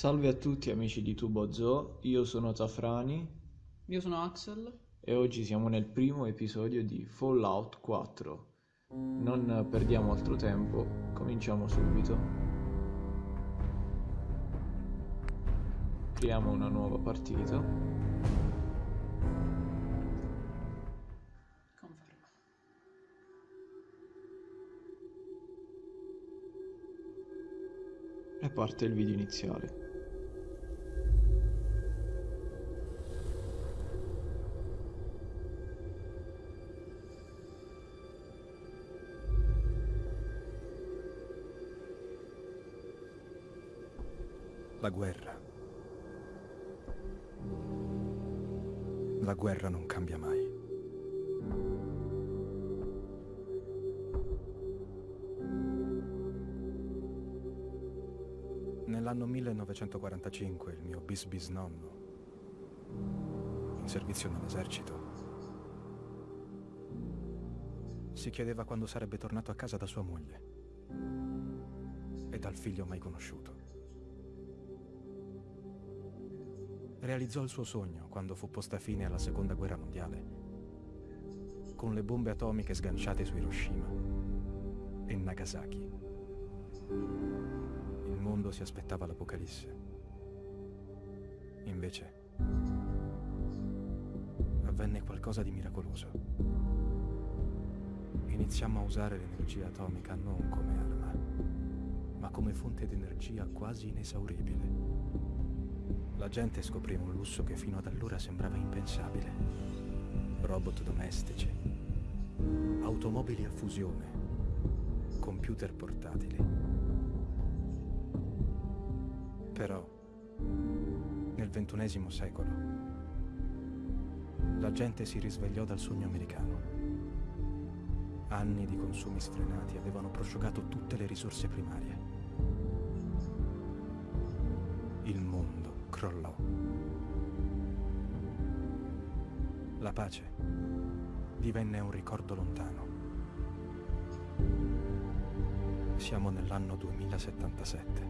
Salve a tutti amici di Tubo Zoo, io sono Tafrani Io sono Axel. e oggi siamo nel primo episodio di Fallout 4. Non perdiamo altro tempo, cominciamo subito. Creiamo una nuova partita. Conferma. E parte il video iniziale. La guerra. La guerra non cambia mai. Nell'anno 1945 il mio bis bis nonno, in servizio nell'esercito, si chiedeva quando sarebbe tornato a casa da sua moglie e dal figlio mai conosciuto. Realizzò il suo sogno quando fu posta fine alla seconda guerra mondiale, con le bombe atomiche sganciate su Hiroshima e Nagasaki. Il mondo si aspettava l'apocalisse. Invece, avvenne qualcosa di miracoloso. Iniziammo a usare l'energia atomica non come arma, ma come fonte di energia quasi inesauribile. La gente scoprì un lusso che fino ad allora sembrava impensabile. Robot domestici, automobili a fusione, computer portatili. Però, nel ventunesimo secolo, la gente si risvegliò dal sogno americano. Anni di consumi sfrenati avevano prosciugato tutte le risorse primarie. Crollò. La pace divenne un ricordo lontano. Siamo nell'anno 2077.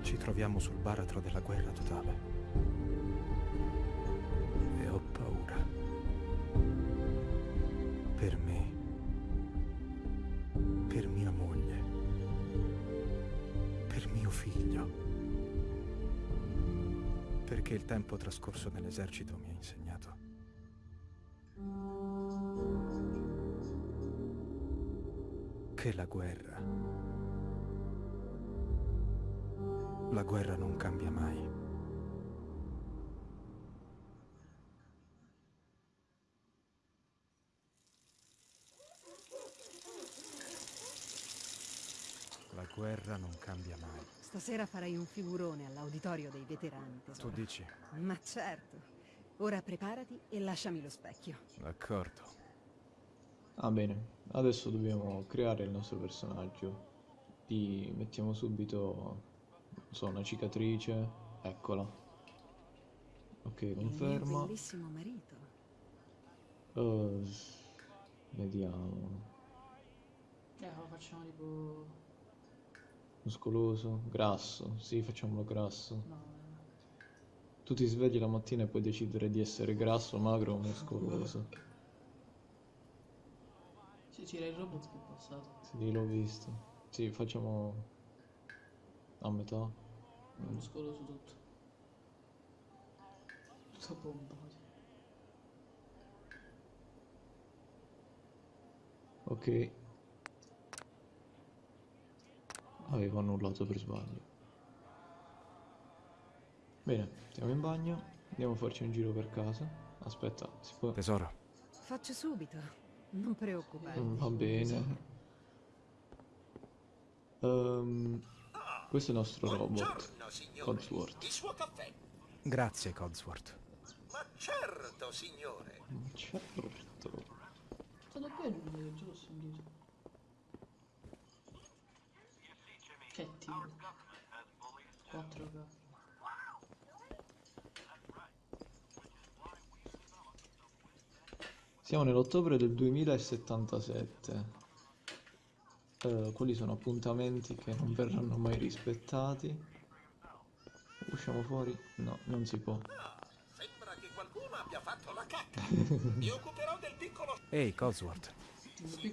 Ci troviamo sul baratro della guerra totale. Tempo trascorso nell'esercito mi ha insegnato. Che la guerra, la guerra non cambia mai. La guerra non cambia mai. Stasera farai un figurone all'auditorio dei veterani, Tu tesoro. dici? Ma certo. Ora preparati e lasciami lo specchio. D'accordo. Ah bene, adesso dobbiamo creare il nostro personaggio. Gli mettiamo subito, non so, una cicatrice, eccola. Ok, Il conferma. bellissimo marito. Eh, vediamo. Eh, lo facciamo tipo... Muscoloso, grasso, sì, facciamolo grasso. No, Tu ti svegli la mattina e puoi decidere di essere grasso, magro o muscoloso. Sì, c'era il robot che è passato. Sì, l'ho visto. Sì, facciamo a metà. Muscoloso tutto. Tutto pompato. Ok. Avevo annullato per sbaglio. Bene, stiamo in bagno. Andiamo a farci un giro per casa. Aspetta, si può... Tesoro, Faccio subito. Non preoccuparti. Mm, Va bene. Ehm, questo è il nostro robot. Buongiorno, signore. Codsworth. Il suo caffè. grazie Codsworth. Ma certo, signore. Certo. È stato bello il video, già tiro. 4K. Siamo nell'ottobre del 2077. Eh, quelli sono appuntamenti che non verranno mai rispettati. Usciamo fuori? No, non si può. Ah, sembra che qualcuno abbia fatto la cacca. Mi occuperò del piccolo Ehi, Cosworth.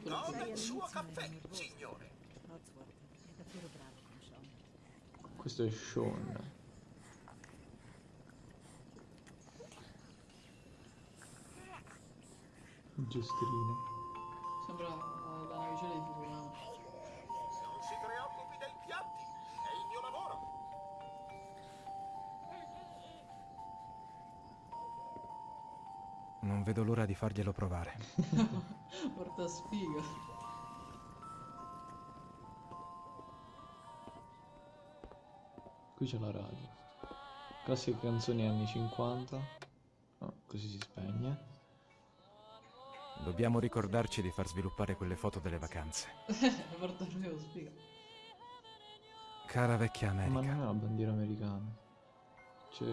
Don Sai, il suo caffè, signore. Codsworth è davvero bravo con Sean. Questo è Sean. Giostrine. Sembra eh, la navicella di Futurama. Non si preoccupi dei piatti, è il mio lavoro. Non vedo l'ora di farglielo provare. Porta sfiga. Qui c'è la radio. Classiche canzoni anni 50. No, così si spegne. Dobbiamo ricordarci di far sviluppare quelle foto delle vacanze. Cara vecchia Ma non è America. la bandiera americana. C'è...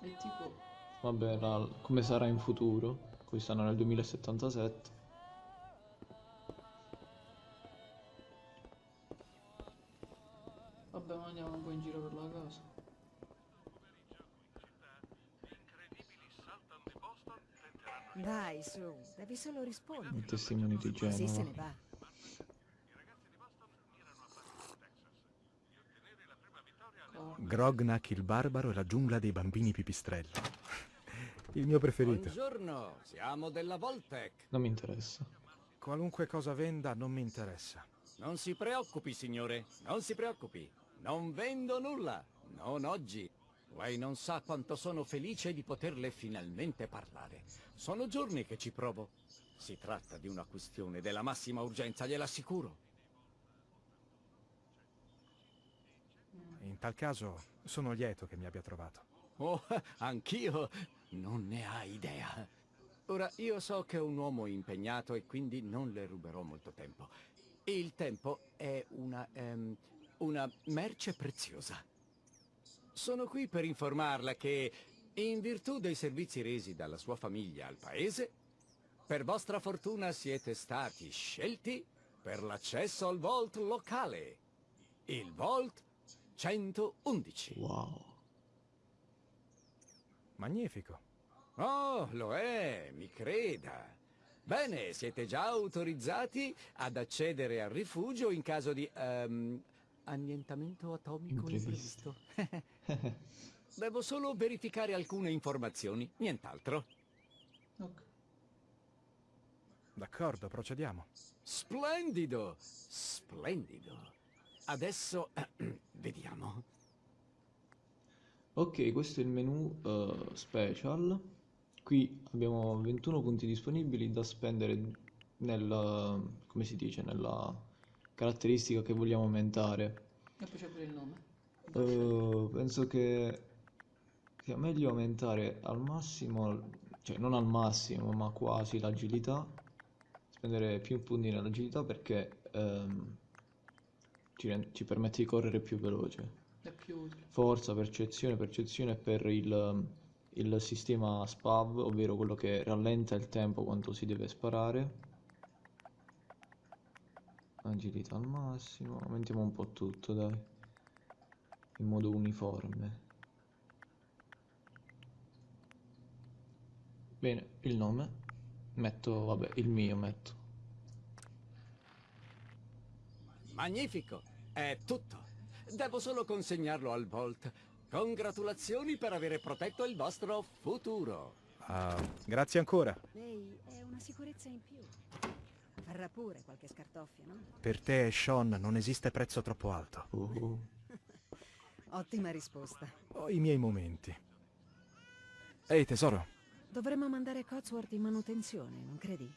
È tipo... Vabbè, la- come sarà in futuro. Qui stanno nel 2077. Dai, su, devi solo rispondere. I testimoni di Così se ne Genova. va. Grognak il barbaro e la giungla dei bambini pipistrelli. Il mio preferito. Buongiorno, siamo della Voltec. Non mi interessa. Qualunque cosa venda non mi interessa. Non si preoccupi, signore, non si preoccupi. Non vendo nulla, non oggi. Lei non sa quanto sono felice di poterle finalmente parlare. Sono giorni che ci provo. Si tratta di una questione della massima urgenza, gliel'assicuro. In tal caso sono lieto che mi abbia trovato. Oh, anch'io non ne ha idea. Ora, io so che è un uomo impegnato e quindi non le ruberò molto tempo. Il tempo è una, ehm, una merce preziosa. Sono qui per informarla che, in virtù dei servizi resi dalla sua famiglia al paese, per vostra fortuna siete stati scelti per l'accesso al Vault locale. Il Vault 111. Wow. Magnifico. Oh, lo è, mi creda. Bene, siete già autorizzati ad accedere al rifugio in caso di ehm, annientamento atomico Imprevisto. imprevisto. Devo solo verificare alcune informazioni, nient'altro. Ok. D'accordo, procediamo. Splendido, splendido. Adesso vediamo. Ok, questo è il menu eh, special. Qui abbiamo 21 punti disponibili da spendere nel, come si dice, nella caratteristica che vogliamo aumentare. E poi c'è pure il nome. Eh, penso che sia meglio aumentare al massimo, cioè non al massimo, ma quasi l'agilità. Spendere più punti nell'agilità perché ehm, ci, ci permette di correre più veloce. Più. Forza, percezione, percezione per il, il sistema SPAV, ovvero quello che rallenta il tempo quando si deve sparare. Agilità al massimo, aumentiamo un po' tutto, dai. In modo uniforme. Bene, il nome. Metto, vabbè, il mio metto. Magnifico, è tutto. Devo solo consegnarlo al Vault. Congratulazioni per avere protetto il vostro futuro. Ah, grazie ancora. Lei è una sicurezza in più. Farà pure qualche scartoffia, no? Per te e Sean non esiste prezzo troppo alto. Oh, Ottima risposta. Ho i miei momenti. Ehi tesoro, Dovremmo mandare Cotsworth in manutenzione, non credi?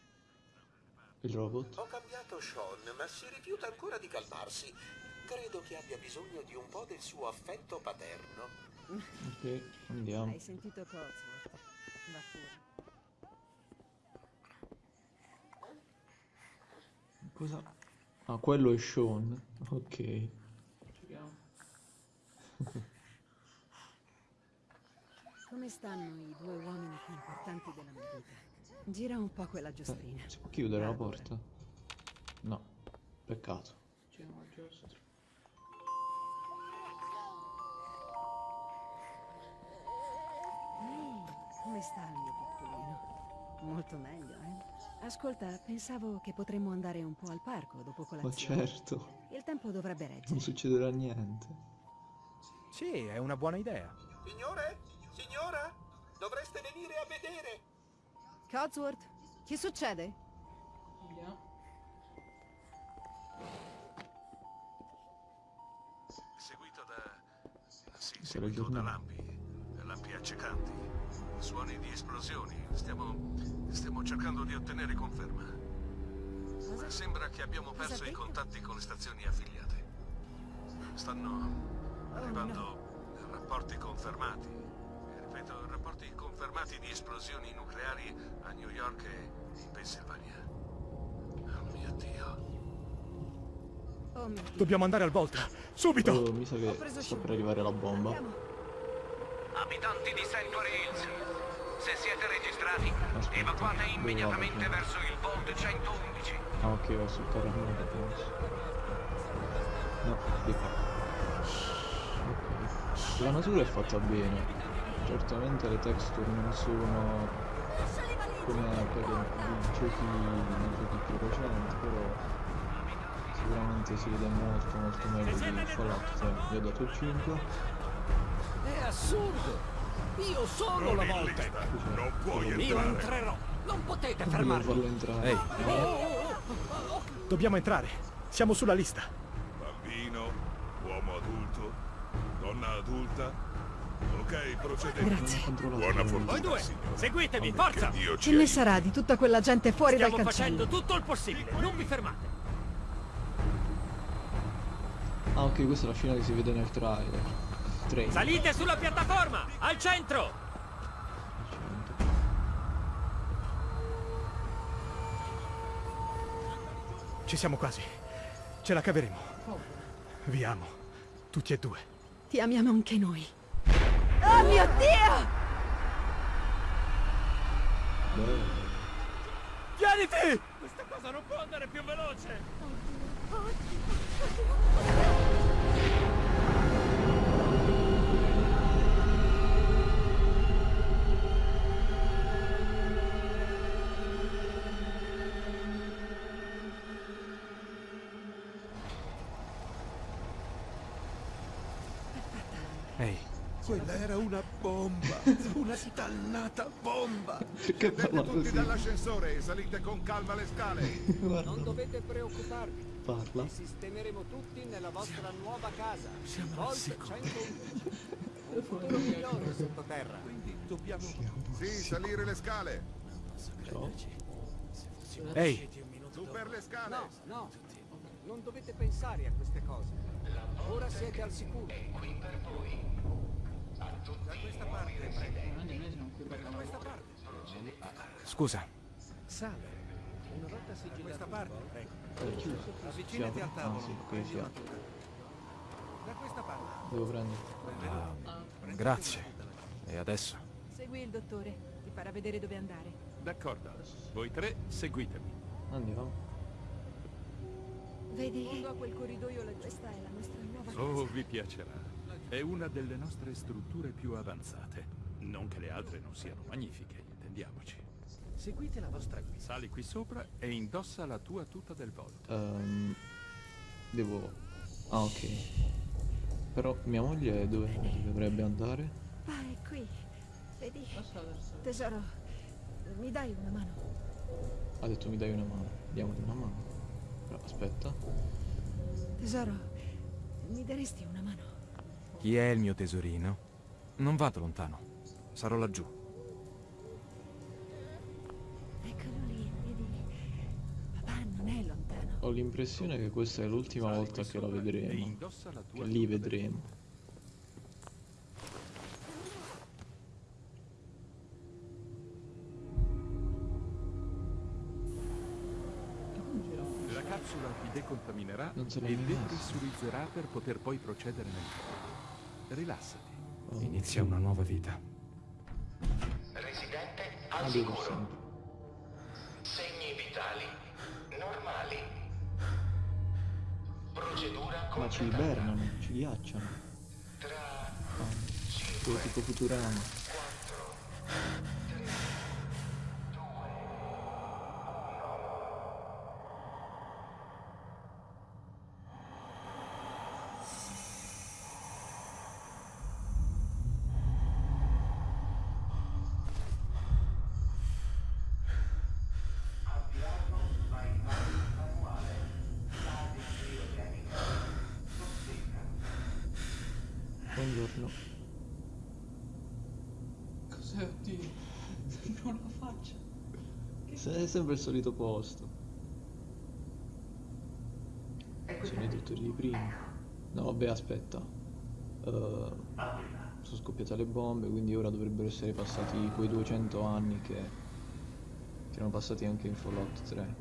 il robot. Ho cambiato Sean, ma si rifiuta ancora di calmarsi. Credo che abbia bisogno di un po' del suo affetto paterno. Ok, andiamo. Hai sentito Cotsworth? Va pure. Cosa? Ah, quello è Sean. Ok. Come stanno i due uomini più importanti della mia vita? Gira un po' quella eh, giostrina. Eh, si può chiudere ah, la porta? No, peccato. C'è una giostra. Ehi, come sta il mio piccolino? Molto meglio, eh? Ascolta, pensavo che potremmo andare un po' al parco dopo Ma colazione. certo, Il tempo dovrebbe non reggere. succederà niente. Sì, è una buona idea. Signore? Signora? Dovreste venire a vedere. Codsworth, che succede? Vediamo. Seguito da... Sì, seguito da lampi, lampi accecanti, suoni di esplosioni. Stiamo... stiamo cercando di ottenere conferma. Ma sembra che abbiamo perso i contatti con le stazioni affiliate. Stanno arrivando rapporti confermati. Ripeto, rapporti confermati di esplosioni nucleari a New York e in Pennsylvania. Oh mio Dio. Oh mio Dio. Dobbiamo andare al Volta. Subito! Oh, mi sa che sta per arrivare la bomba. Abitanti di Sanctuary Hills, se siete registrati, Aspetta, evacuate immediatamente verso il Vault 111. Ah ok, va sul caramelle penso. No, di qua. Ok. La natura è fatta bene. Certamente le texture non sono come quelle di giochi, giochi più recenti, però sicuramente si vede molto molto meglio di Fallout 3. Gli ho dato il 5. È assurdo! Io sono la volta! Non puoi Io entrerò! Non potete fermarmi! farlo entrare. Ehi, dobbiamo entrare. Siamo sulla lista. Bambino, uomo adulto, donna adulta. Ok, procedete. Grazie. Buona fortuna. Voi due, signore. seguitemi, Che forza! Che ne sarà di tutta quella gente fuori Stiamo dal facendo cancello? tutto il possibile, non vi fermate! Ah ok, questa è la scena che si vede nel trailer. Trailer. Salite sulla piattaforma, al centro! Ci siamo quasi. Ce la caveremo. Vi amo. Tutti e due. Ti amiamo anche noi. Oh mio Dio! Tieniti! Questa cosa non può andare più veloce! Ehi, una bomba, una dannata bomba. Perché parla così? dall'ascensore e salite con calma le scale. Non dovete preoccuparvi, parla. vi sistemeremo tutti nella vostra nuova casa. Vault 111. Un futuro migliore sottoterra. Dobbiamo... Sì, salire le scale. Ciao. ehi, Su per le scale. No, no, non dovete pensare a queste cose. Ora siete al sicuro. Siamo qui per la scusa. Sale. Una volta sigillato questa parte, prego. Avvicinati Si al tavolo. Ah prendi si una tuta. Da questa parte. Devo prendere. Grazie. E adesso? Segui il dottore. Ti farà vedere dove andare. D'accordo. Voi tre seguitemi. Andiamo. Vedi? Quel corridoio laggiù. Questa è la nostra nuova casa. Oh, vi piacerà. È una delle nostre strutture più avanzate. Non che le altre non siano magnifiche, intendiamoci. Seguite la vostra guida. Sali qui sopra e indossa la tua tuta del Volt. Ehm, devo... Ah ok. Però mia moglie dove dovrebbe andare? Ah, è qui. Vedi? Tesoro, mi dai una mano? Ha detto mi dai una mano. Diamogli una mano. Però aspetta. Tesoro, mi daresti una mano? Chi è il mio tesorino? Non vado lontano. Sarò laggiù. Eccolo lì, vedi? Papà non è lontano. Ho l'impressione che questa è l'ultima volta che E vedremo. Che li vedremo. La capsula ti decontaminerà e depressurizzerà per poter poi procedere nel. Rilassati. Oh, Inizia una nuova vita. Residente al sicuro. Segni vitali normali. Procedura Ma ci ibernano, ci ghiacciano. Tra quello tipo Futurama. 4, sempre il solito posto. Sono i dottori di prima. No, vabbè, aspetta. Eh, sono scoppiate le bombe, quindi ora dovrebbero essere passati quei 200 anni che, che erano passati anche in Fallout 3.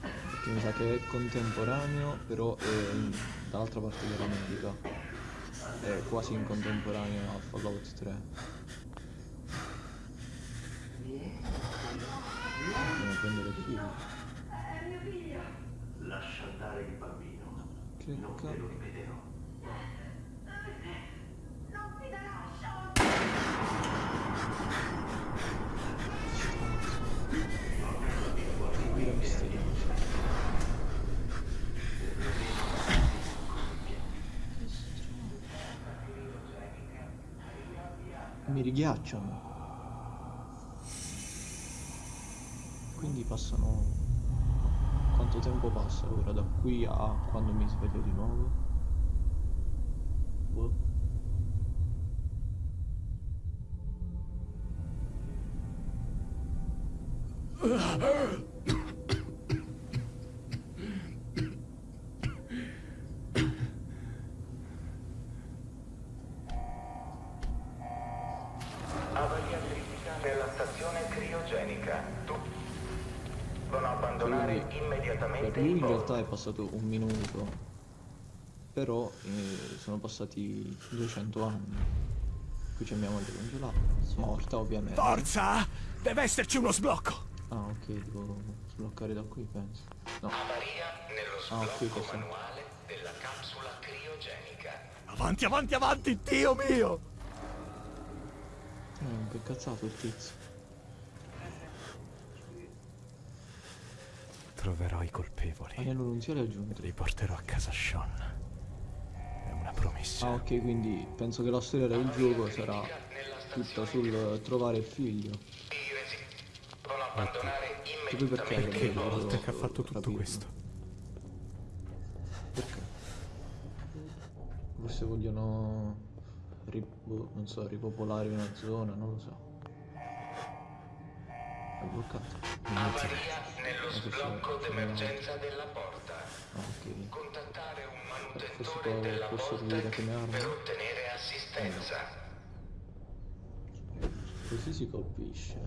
Perché mi sa che è contemporaneo, però è dall'altra parte dell'America. È quasi in contemporaneo a Fallout 3. Andiamo a prendere il figlio. Lascia andare il bambino. Non Clicca. te lo ripeterò. Mira misteriosa. Mi righiacciano. Quindi passano... Quanto tempo passa ora da qui a quando mi sveglio di nuovo? Passato un minuto, però eh, sono passati 200 anni. Qui c'è mia moglie congelata, morta ovviamente. Forza! Deve esserci uno sblocco! Ah ok, devo sbloccare da qui penso. No, Avaria nello Ah, sblocco questo. manuale della capsula criogenica. Avanti, avanti, avanti, Dio mio! eh, che cazzato il tizio. Troverò i colpevoli. Anello nunziale aggiunto. Li porterò a casa Sean. È una promessa. Ah ok, quindi penso che la storia del gioco sarà tutta sul trovare il figlio. Abbandonare poi perché immediatamente Perché una volta che ha fatto tutto capirlo. questo? Perché? Forse vogliono... ri- boh, non so, ripopolare una zona, non lo so. È bloccato. Avaria nello sblocco d'emergenza della porta. Ok. Contattare un manutentore della arma. per ottenere assistenza. Così si colpisce.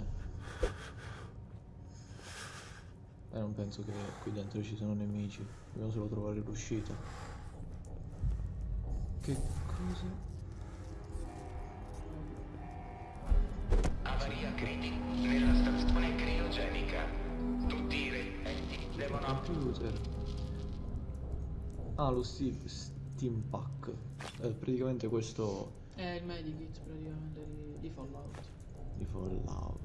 Eh, non penso che qui dentro ci sono nemici. Dobbiamo solo trovare l'uscita. Che cosa? Ah, lo Steve Steam Pack. Eh, praticamente questo È il medikit praticamente di, di Fallout. di Fallout.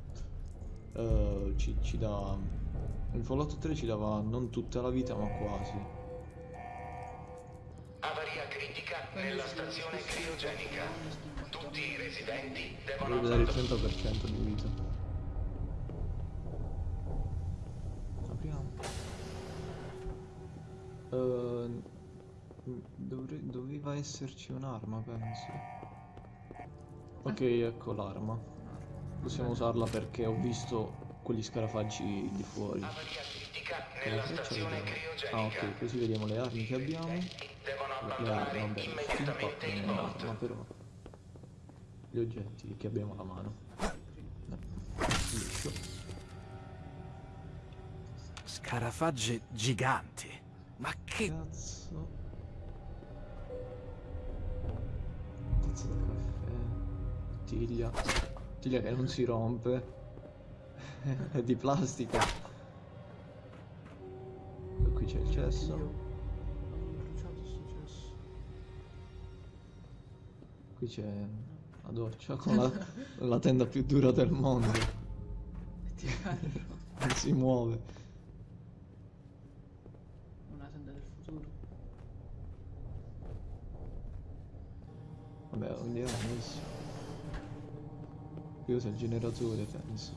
Eh, ci, ci dà. In Fallout 3 ci dava non tutta la vita, ma quasi. Avaria critica nella stazione criogenica. Tutti i residenti devono Dovrebbe dare il abbandonare 30% di vita. Doveva esserci un'arma, penso. Ok, ecco l'arma. Possiamo usarla perché ho visto quegli scarafaggi di fuori. Ah, ok, così vediamo le armi che abbiamo. Devono Le abbandonare armi, vabbè, posto. un'arma, però. Gli oggetti che abbiamo alla mano. No. Liscio. Scarafagge giganti. Ma che... Cazzo. Tazza da caffè. Bottiglia. Bottiglia che non si rompe. È di plastica. E qui c'è il cesso. Qui c'è la doccia con la, la tenda più dura del mondo. Non si muove. Una tenda del futuro. Era messo. Qui usa il generatore, penso.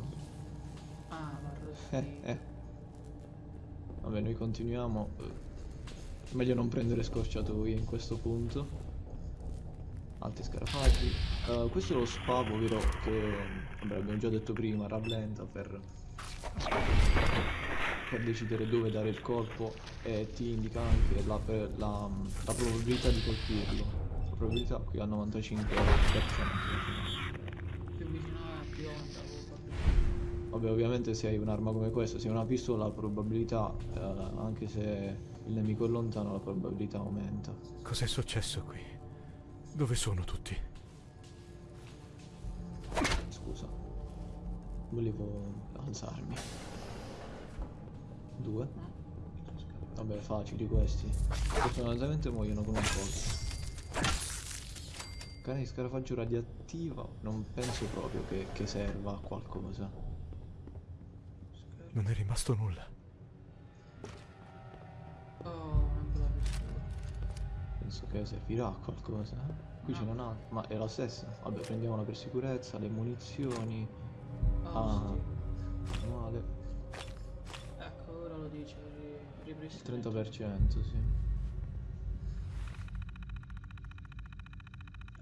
Ah, ma Eh, eh. Vabbè, noi continuiamo. Meglio non prendere scorciatoie in questo punto. altri scarafaggi. Uh, questo è lo spavo, vero? Che vabbè, abbiamo già detto prima, rallenta per, per decidere dove dare il colpo e ti indica anche la, la, la probabilità di colpirlo. Probabilità qui al 95%. Più vicino a più onda. Vabbè, ovviamente se hai un'arma come questa, se hai una pistola, la probabilità, eh, anche se il nemico è lontano, la probabilità aumenta. Cos'è successo qui? Dove sono tutti? Scusa. Volevo alzarmi. Due. Vabbè, facili questi. Fortunatamente muoiono con un colpo. Cane di scarafaggio radioattivo non penso proprio che, che serva a qualcosa. Non è rimasto nulla. Oh. Penso che servirà a qualcosa. Qui ce n'è una, ma è la stessa. Vabbè, prendiamola per sicurezza, le munizioni. Ah, male. Ecco, ora lo dice, Il ripristina. 30%, sì.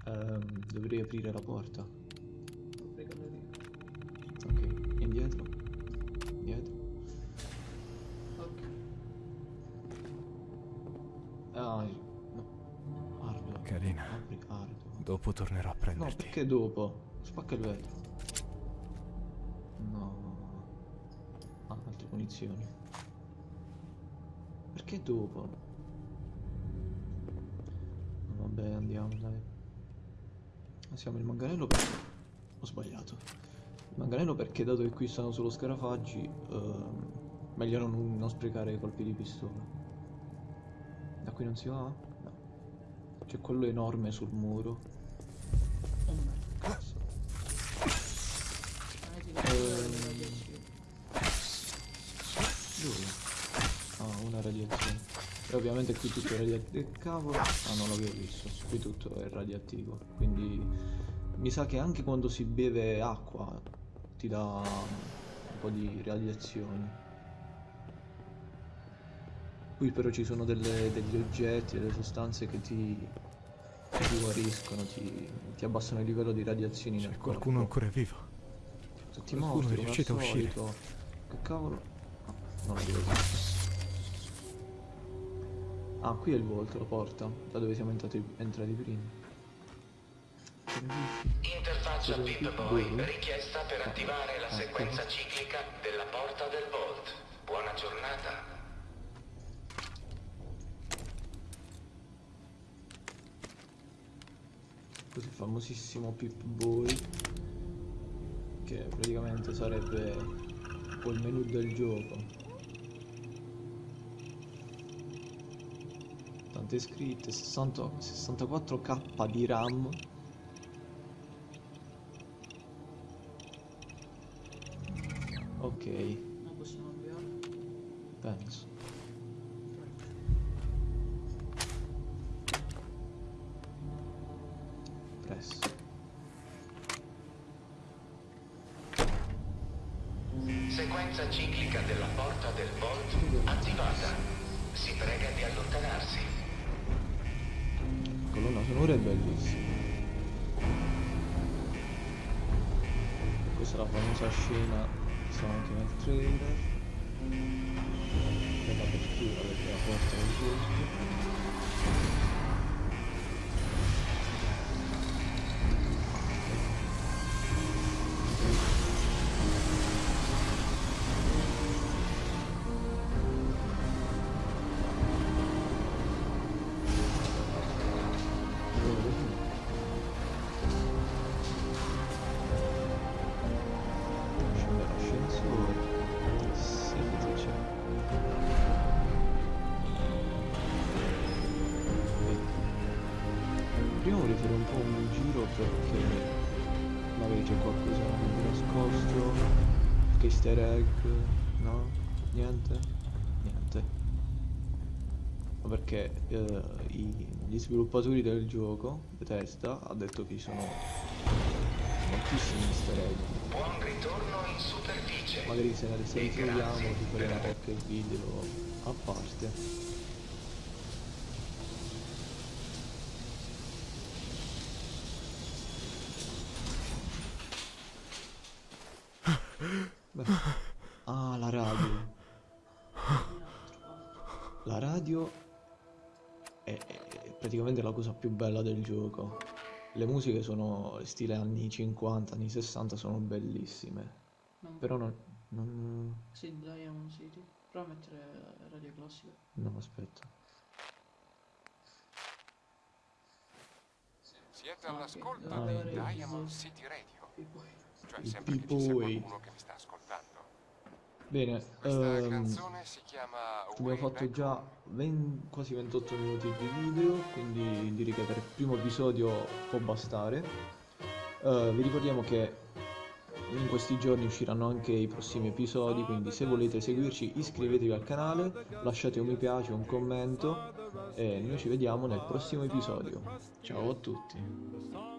Ehm, dovrei aprire la porta. Ok, indietro. Indietro. Ok. Ah, no. Ardo. Carina. Apri, ardo. Dopo tornerò a No, prenderti. perché dopo? Spacca il vetro. No. Ah, altre munizioni. Perché dopo? Vabbè, andiamo, dai. Siamo il manganello perché... Ho sbagliato. Il manganello perché dato che qui stanno solo scarafaggi, ehm, meglio non, non sprecare colpi di pistola. Da qui non si va? No. C'è quello enorme sul muro. E ovviamente qui tutto è radioattivo. Cavolo! Ah, non l'avevo visto. Qui tutto è radioattivo. Quindi mi sa che anche quando si beve acqua ti dà un po' di radiazioni. Qui però ci sono delle- degli oggetti, delle sostanze che ti, ti guariscono, ti, ti abbassano il livello di radiazioni nel corpo. Qualcuno ancora vivo. Tutti mostri, è riuscito a uscire. Che cavolo? Ah, non l'avevo visto. Ah, qui è il volto, la porta, da dove siamo entrati, entrati prima. Interfaccia Pip Boy richiesta per attivare la Ecco. sequenza ciclica della porta del Vault. Buona giornata. Così il famosissimo Pip Boy, che praticamente sarebbe il menu del gioco. Tante scritte, 60 64k di RAM. Ok, Non possiamo avviare. penso. Press. Sequenza ciclica della porta del Vault attivata. Si prega di allontanarsi. Colonna sonora è bellissima. Questa è la famosa scena che sta anche nel trailer. Per l'apertura della porta del bosco. Vorrei fare un po' un giro perché magari c'è qualcosa di nascosto, qualche easter egg, no? Niente? Niente. Ma perché eh, i- gli sviluppatori del gioco, Bethesda, ha detto che ci sono moltissimi easter egg. Buon ritorno in superficie. Magari se ne per faremo aver qualche video a parte. Praticamente la cosa più bella del gioco. Le musiche sono stile anni 50, anni 60, sono bellissime. Non- Però non... non... Sì, Diamond City. Prova a mettere radio classica. No, aspetta. Siete Ah, all'ascolto ok. di Ah, Diamond. City Radio. Cioè sempre che ci sia qualcuno che mi sta ascoltando. Bene, ehm, abbiamo fatto già 20 quasi 28 minuti di video, quindi direi che per il primo episodio può bastare. Eh, vi ricordiamo che in questi giorni usciranno anche i prossimi episodi, quindi se volete seguirci iscrivetevi al canale, lasciate un mi piace, un commento e noi ci vediamo nel prossimo episodio. Ciao a tutti!